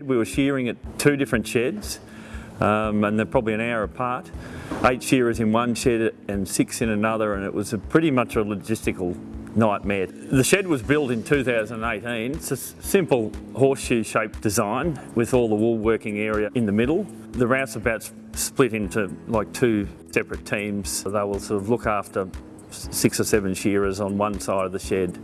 We were shearing at two different sheds um, and they're probably an hour apart. Eight shearers in one shed and six in another and it was a pretty much a logistical nightmare. The shed was built in 2018. It's a simple horseshoe shaped design with all the wool working area in the middle. The rouseabouts split into like two separate teams. They will sort of look after six or seven shearers on one side of the shed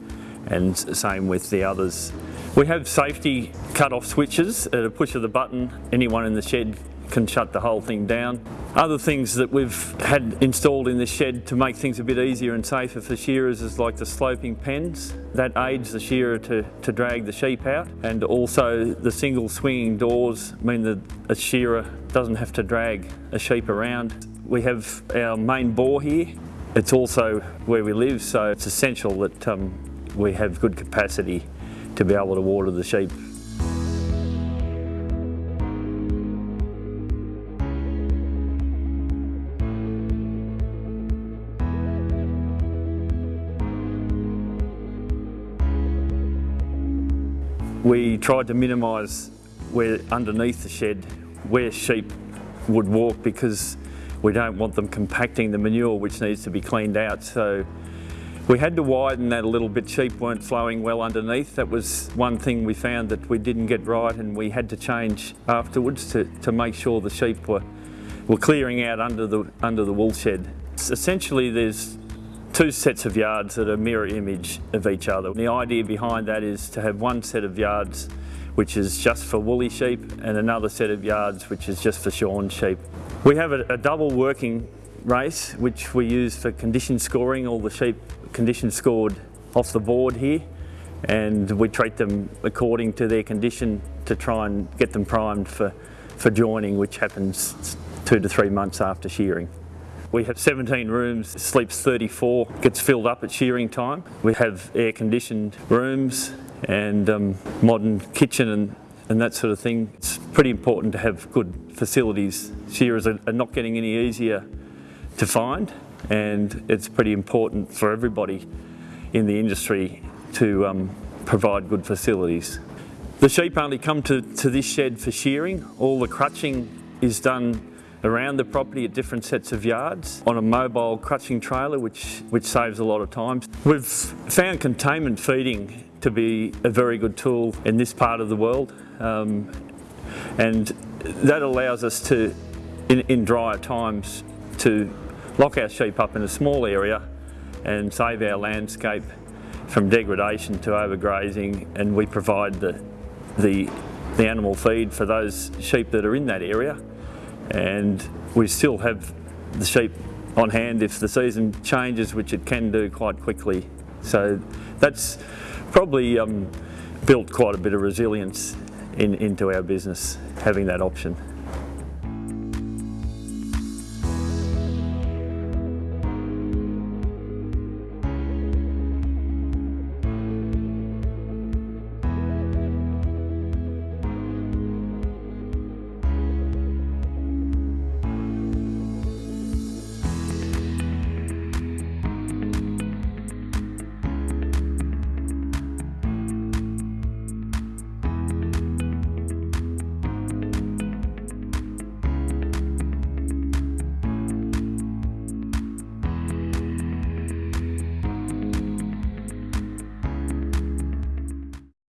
and same with the others. We have safety cut-off switches at a push of the button. Anyone in the shed can shut the whole thing down. Other things that we've had installed in the shed to make things a bit easier and safer for shearers is like the sloping pens. That aids the shearer to, to drag the sheep out and also the single swinging doors mean that a shearer doesn't have to drag a sheep around. We have our main bore here. It's also where we live so it's essential that um, we have good capacity to be able to water the sheep. We tried to minimise where underneath the shed where sheep would walk because we don't want them compacting the manure which needs to be cleaned out. So we had to widen that a little bit. Sheep weren't flowing well underneath. That was one thing we found that we didn't get right and we had to change afterwards to, to make sure the sheep were, were clearing out under the, under the wool shed. Essentially there's two sets of yards that are mirror image of each other. The idea behind that is to have one set of yards which is just for woolly sheep and another set of yards which is just for shorn sheep. We have a, a double working race which we use for condition scoring, all the sheep condition scored off the board here and we treat them according to their condition to try and get them primed for, for joining which happens two to three months after shearing. We have 17 rooms, sleeps 34, gets filled up at shearing time. We have air conditioned rooms and um, modern kitchen and, and that sort of thing. It's pretty important to have good facilities. Shearers are, are not getting any easier to find and it's pretty important for everybody in the industry to um, provide good facilities. The sheep only come to, to this shed for shearing. All the crutching is done around the property at different sets of yards on a mobile crutching trailer which, which saves a lot of time. We've found containment feeding to be a very good tool in this part of the world um, and that allows us to, in, in drier times, to lock our sheep up in a small area and save our landscape from degradation to overgrazing and we provide the, the, the animal feed for those sheep that are in that area and we still have the sheep on hand if the season changes, which it can do quite quickly. So that's probably um, built quite a bit of resilience in, into our business, having that option.